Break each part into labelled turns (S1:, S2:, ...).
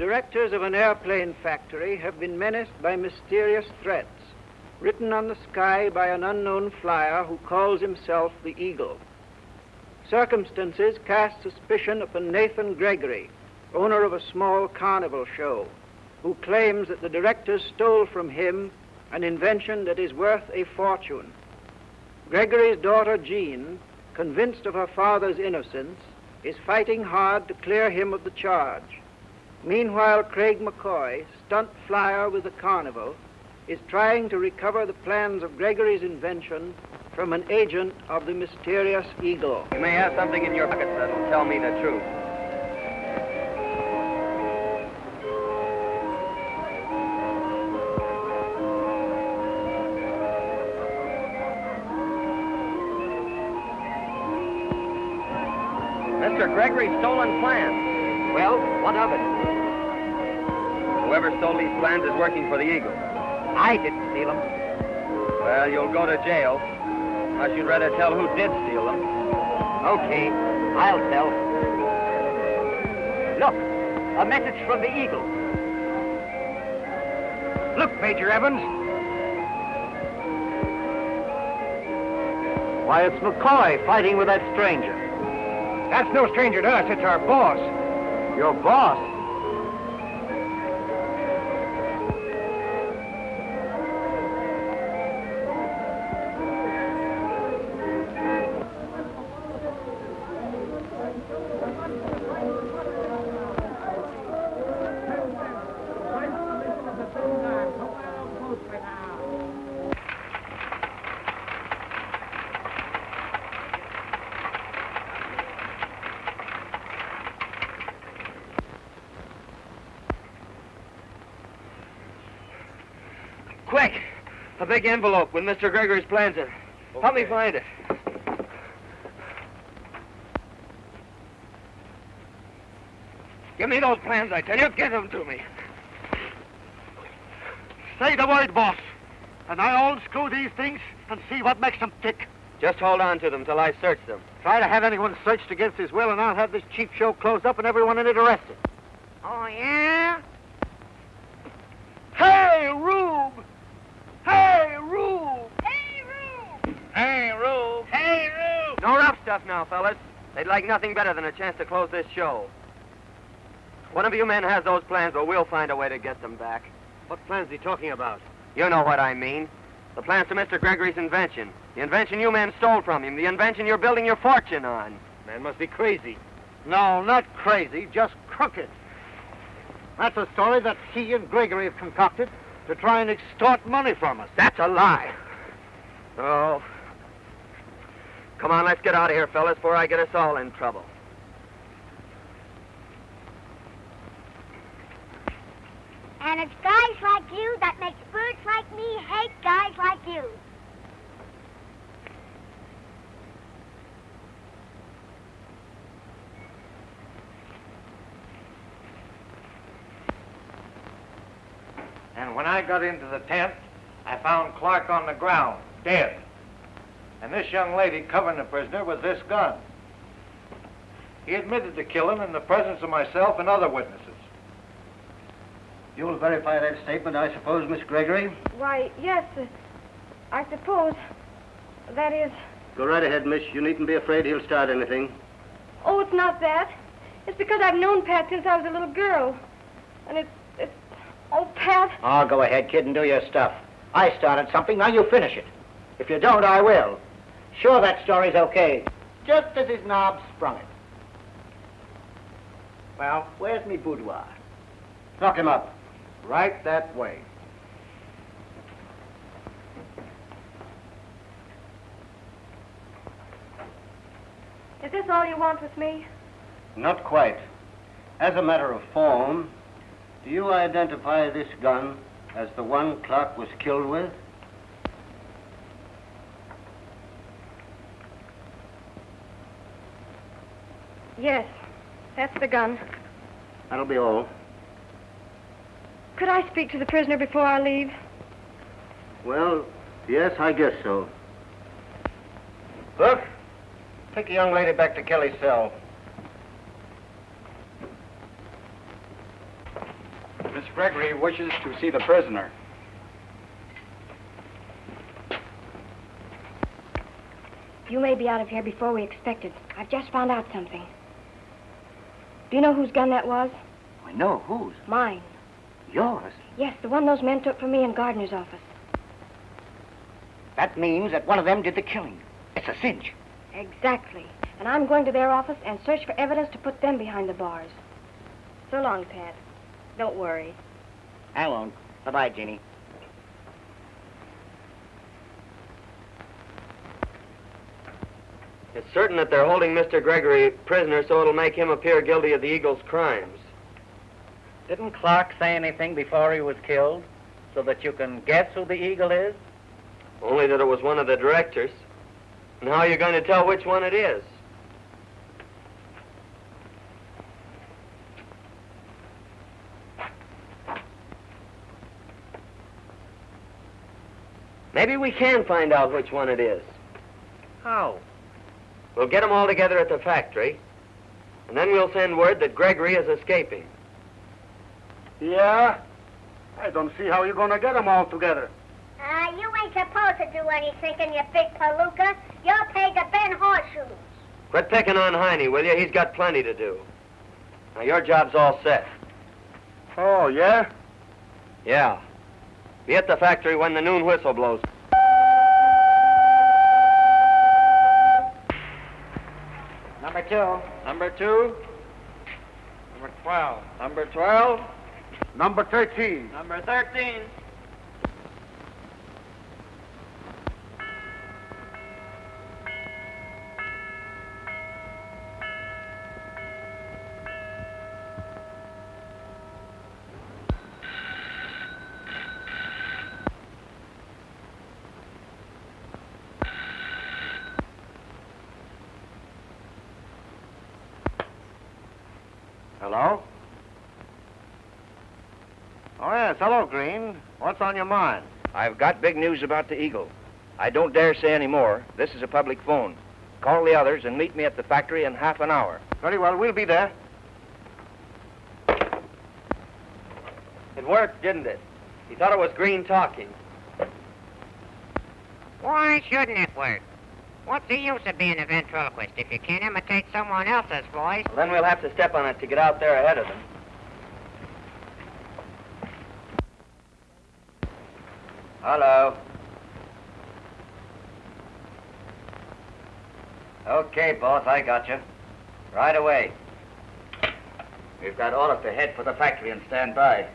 S1: directors of an airplane factory have been menaced by mysterious threats written on the sky by an unknown flyer who calls himself the Eagle. Circumstances cast suspicion upon Nathan Gregory, owner of a small carnival show, who claims that the directors stole from him an invention that is worth a fortune. Gregory's daughter Jean, convinced of her father's innocence, is fighting hard to clear him of the charge. Meanwhile, Craig McCoy, stunt flyer with the carnival, is trying to recover the plans of Gregory's invention from an agent of the mysterious Eagle.
S2: You may have something in your pocket that'll tell me the truth. Mr. Gregory's stolen plans.
S1: Well, what of it?
S2: Whoever stole these plans is working for the Eagle.
S1: I didn't steal them.
S2: Well, you'll go to jail. Unless you'd rather tell who did steal them.
S1: Okay, I'll tell. Look, a message from the Eagle. Look, Major Evans. Why, it's McCoy fighting with that stranger. That's no stranger to us. It's our boss. Your boss?
S2: Quick! A big envelope with Mr. Gregory's plans in it. Help me find it. Give me those plans, I tell you. Give them to me.
S3: Say the word, boss. And I'll unscrew these things and see what makes them tick.
S2: Just hold on to them till I search them.
S3: Try to have anyone searched against his will, and I'll have this cheap show closed up and everyone in it arrested.
S1: Oh, yeah?
S2: Stuff now, fellas. They'd like nothing better than a chance to close this show. One of you men has those plans, but we'll find a way to get them back.
S3: What plan's are you talking about?
S2: You know what I mean. The plans to Mr. Gregory's invention. The invention you men stole from him. The invention you're building your fortune on.
S3: Man must be crazy. No, not crazy, just crooked. That's a story that he and Gregory have concocted to try and extort money from us.
S2: That's a lie. Oh. Come on, let's get out of here, fellas, before I get us all in trouble.
S4: And it's guys like you that makes birds like me hate guys like you.
S3: And when I got into the tent, I found Clark on the ground, dead. And this young lady covering the prisoner with this gun. He admitted to killing in the presence of myself and other witnesses.
S5: You'll verify that statement, I suppose, Miss Gregory?
S6: Why, yes, uh, I suppose. That is.
S5: Go right ahead, miss. You needn't be afraid he'll start anything.
S6: Oh, it's not that. It's because I've known Pat since I was a little girl. And it's. it's. Oh, Pat.
S5: Oh, go ahead, kid, and do your stuff. I started something, now you finish it. If you don't, I will. Sure, that story's okay. Just as his knob sprung it. Well, where's me boudoir? Lock him up.
S3: Right that way.
S6: Is this all you want with me?
S5: Not quite. As a matter of form, do you identify this gun as the one Clark was killed with?
S6: Yes, that's the gun.
S5: That'll be all.
S6: Could I speak to the prisoner before I leave?
S5: Well, yes, I guess so.
S3: Look, take the young lady back to Kelly's cell.
S7: Miss Gregory wishes to see the prisoner.
S6: You may be out of here before we expected. I've just found out something. Do you know whose gun that was?
S5: I know. Whose?
S6: Mine.
S5: Yours.
S6: Yes, the one those men took from me in Gardner's office.
S5: That means that one of them did the killing. It's a cinch.
S6: Exactly. And I'm going to their office and search for evidence to put them behind the bars. So long, Pat. Don't worry.
S5: I won't. Bye-bye, Jeannie.
S2: It's certain that they're holding Mr. Gregory prisoner so it'll make him appear guilty of the Eagle's crimes.
S5: Didn't Clark say anything before he was killed? So that you can guess who the eagle is?
S2: Only that it was one of the directors. And how are you going to tell which one it is? Maybe we can find out which one it is.
S5: How?
S2: We'll get them all together at the factory, and then we'll send word that Gregory is escaping.
S8: Yeah? I don't see how you're going to get them all together.
S4: Uh, you ain't supposed to do any thinking, you big palooka. You're paid to bend horseshoes.
S2: Quit picking on Heine, will you? He's got plenty to do. Now, your job's all set.
S8: Oh, yeah?
S2: Yeah. Be at the factory when the noon whistle blows.
S5: Number two.
S3: Number two. Number 12. Number 12.
S8: Number 13.
S2: Number 13.
S3: Hello? Oh, yes. Hello, Green. What's on your mind?
S9: I've got big news about the Eagle. I don't dare say any more. This is a public phone. Call the others and meet me at the factory in half an hour.
S3: Very well. We'll be there.
S2: It worked, didn't it? He thought it was Green talking.
S10: Why shouldn't it work? What's the use of being a ventriloquist if you can't imitate someone else's voice?
S2: Well, then we'll have to step on it to get out there ahead of them.
S9: Hello. Okay, boss, I got you. Right away. We've got orders to head for the factory and stand by.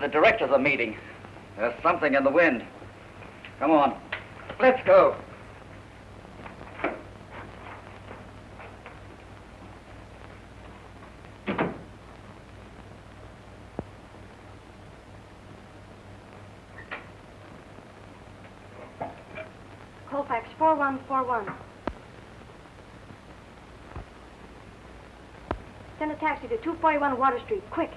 S9: The directors are meeting. There's something in the wind. Come on. Let's go.
S6: Colfax 4141. Send a taxi to 241 Water Street, quick.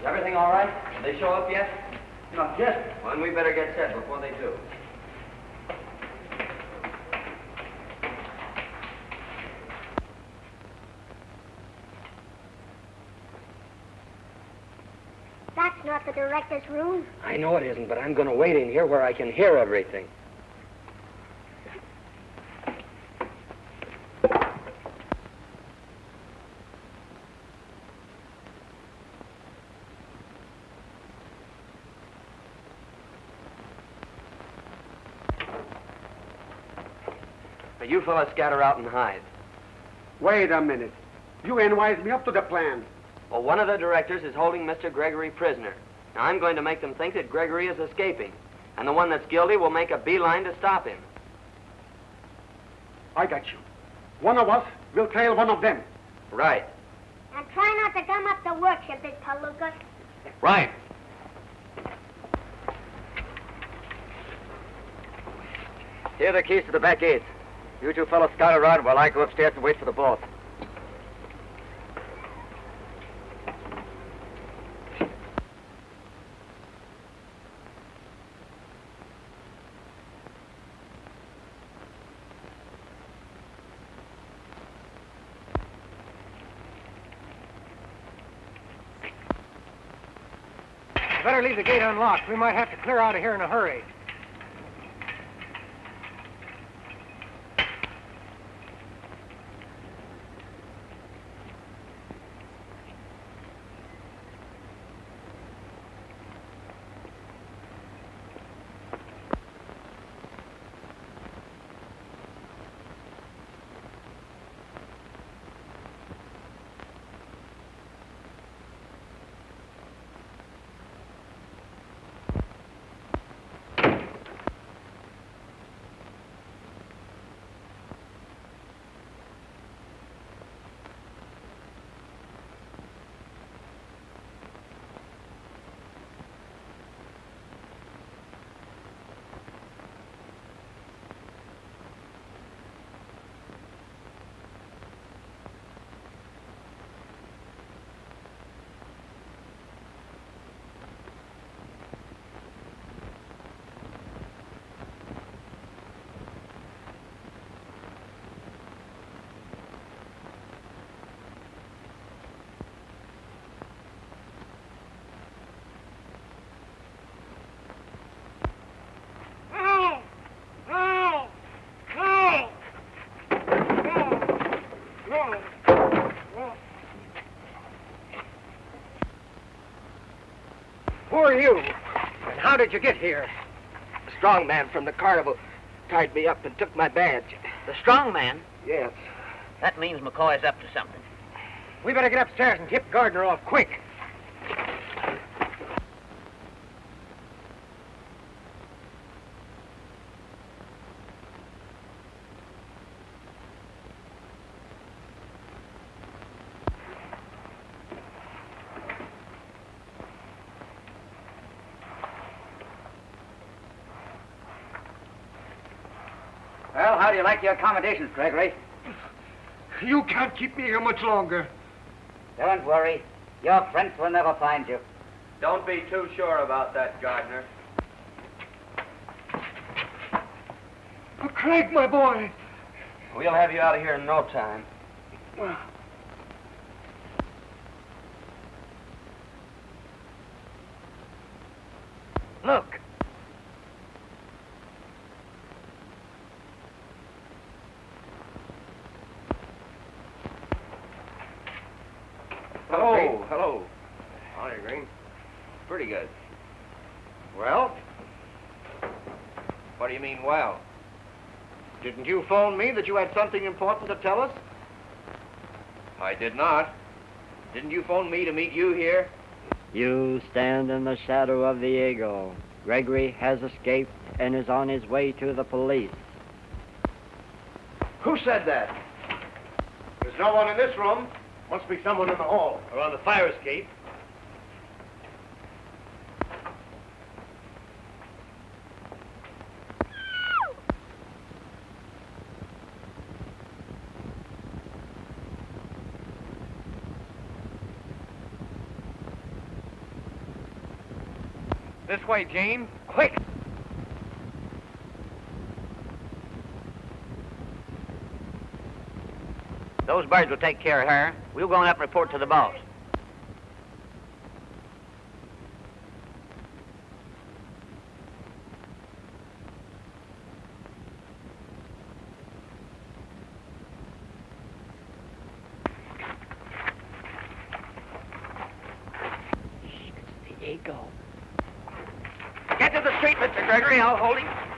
S2: Is everything all right? Did they show up yet?
S8: Not yet.
S2: Well, then we better get set before they do.
S4: That's not the director's room.
S2: I know it isn't, but I'm going to wait in here where I can hear everything. Now, you fellas scatter out and hide.
S8: Wait a minute. You ain't wised me up to the plan.
S2: Well, one of the directors is holding Mr. Gregory prisoner. Now, I'm going to make them think that Gregory is escaping. And the one that's guilty will make a beeline to stop him.
S8: I got you. One of us will trail one of them.
S2: Right.
S4: And try not to gum up the works, you big palooka.
S2: Right. Here are the keys to the back gates. You two fellows scout around while I go upstairs and wait for the boss.
S1: Better leave the gate unlocked. We might have to clear out of here in a hurry. Who are you? And how did you get here?
S9: A strong man from the carnival tied me up and took my badge.
S10: The strong man?
S9: Yes.
S10: That means McCoy's up to something.
S1: We better get upstairs and tip Gardner off quick.
S7: Well, how do you like your accommodations, Gregory?
S8: You can't keep me here much longer.
S10: Don't worry. Your friends will never find you.
S2: Don't be too sure about that, Gardner.
S8: Oh, Craig, my boy.
S2: We'll have you out of here in no time.
S1: Look.
S9: Hello, hello. Howdy, Green. Pretty good. Well? What do you mean, well? Didn't you phone me that you had something important to tell us? I did not. Didn't you phone me to meet you here?
S11: You stand in the shadow of the eagle. Gregory has escaped and is on his way to the police.
S9: Who said that? There's no one in this room. Must be someone in the hall or on the fire escape.
S1: Way, Jane. Quick!
S10: Those birds will take care of her. We'll go on up and report to the boss.
S11: The eagle.
S2: Mr. Gregory. I'll hold him.